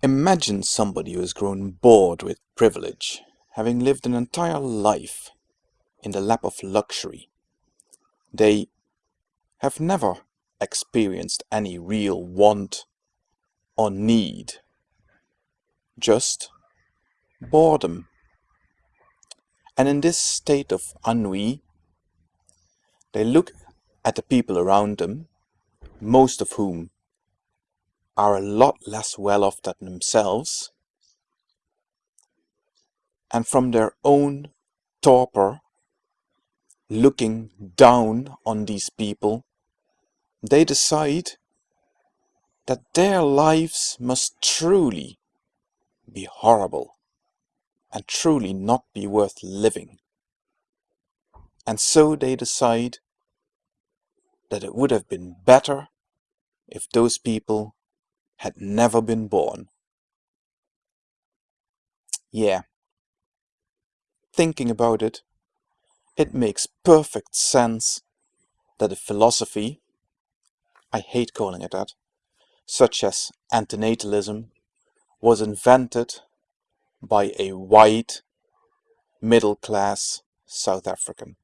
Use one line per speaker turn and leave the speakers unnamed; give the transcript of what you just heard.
Imagine somebody who has grown bored with privilege, having lived an entire life in the lap of luxury. They have never experienced any real want or need, just boredom. And in this state of ennui, they look at the people around them, most of whom are a lot less well off than themselves, and from their own torpor, looking down on these people, they decide that their lives must truly be horrible and truly not be worth living. And so they decide that it would have been better if those people had never been born. Yeah. Thinking about it, it makes perfect sense that a philosophy, I hate calling it that, such as antinatalism, was invented by a white, middle-class South African.